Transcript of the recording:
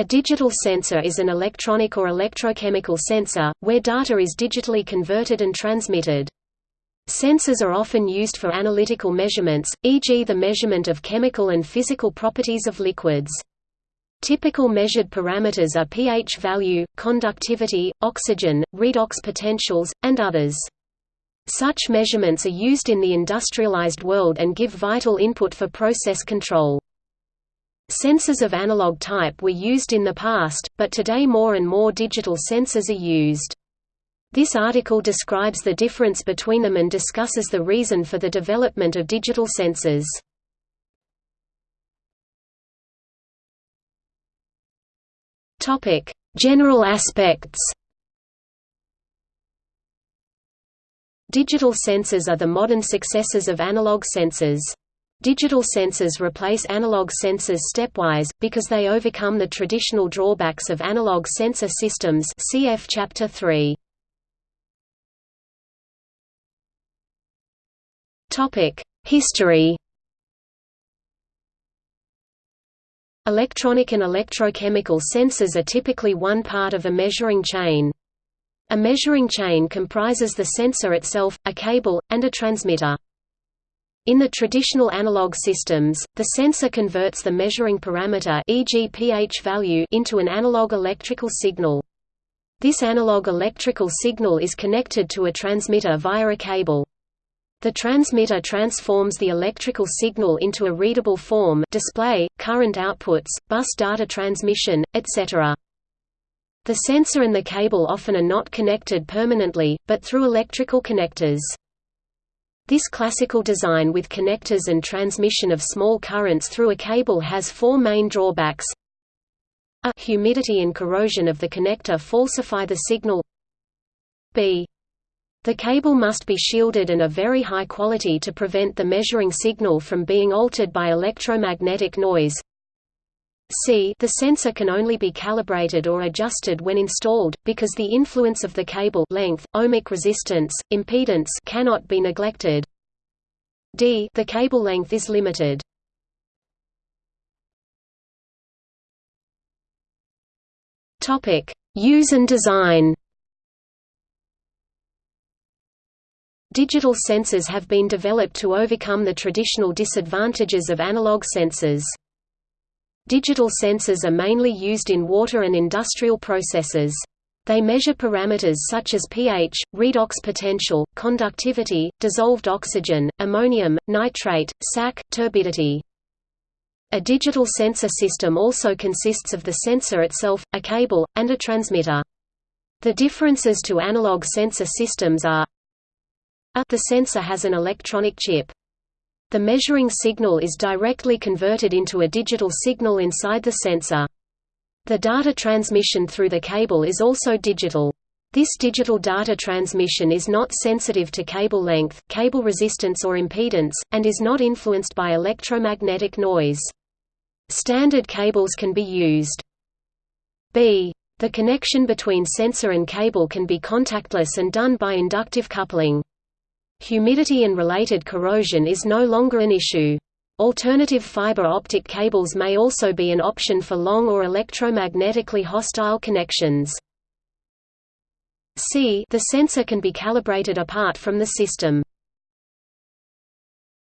A digital sensor is an electronic or electrochemical sensor, where data is digitally converted and transmitted. Sensors are often used for analytical measurements, e.g. the measurement of chemical and physical properties of liquids. Typical measured parameters are pH value, conductivity, oxygen, redox potentials, and others. Such measurements are used in the industrialized world and give vital input for process control. Sensors of analog type were used in the past, but today more and more digital sensors are used. This article describes the difference between them and discusses the reason for the development of digital sensors. Topic: General aspects. Digital sensors are the modern successors of analog sensors. Digital sensors replace analog sensors stepwise, because they overcome the traditional drawbacks of analog sensor systems cf Chapter 3. History Electronic and electrochemical sensors are typically one part of a measuring chain. A measuring chain comprises the sensor itself, a cable, and a transmitter. In the traditional analog systems, the sensor converts the measuring parameter e.g. pH value into an analog electrical signal. This analog electrical signal is connected to a transmitter via a cable. The transmitter transforms the electrical signal into a readable form display, current outputs, bus data transmission, etc. The sensor and the cable often are not connected permanently, but through electrical connectors. This classical design with connectors and transmission of small currents through a cable has four main drawbacks. A humidity and corrosion of the connector falsify the signal. B. The cable must be shielded and of very high quality to prevent the measuring signal from being altered by electromagnetic noise. C. The sensor can only be calibrated or adjusted when installed, because the influence of the cable length, ohmic resistance, impedance cannot be neglected. D. The cable length is limited. Topic: Use and design. Digital sensors have been developed to overcome the traditional disadvantages of analog sensors. Digital sensors are mainly used in water and industrial processes. They measure parameters such as pH, redox potential, conductivity, dissolved oxygen, ammonium, nitrate, SAC, turbidity. A digital sensor system also consists of the sensor itself, a cable, and a transmitter. The differences to analog sensor systems are a the sensor has an electronic chip. The measuring signal is directly converted into a digital signal inside the sensor. The data transmission through the cable is also digital. This digital data transmission is not sensitive to cable length, cable resistance or impedance, and is not influenced by electromagnetic noise. Standard cables can be used. B. The connection between sensor and cable can be contactless and done by inductive coupling. Humidity and related corrosion is no longer an issue. Alternative fiber optic cables may also be an option for long or electromagnetically hostile connections. C. The sensor can be calibrated apart from the system.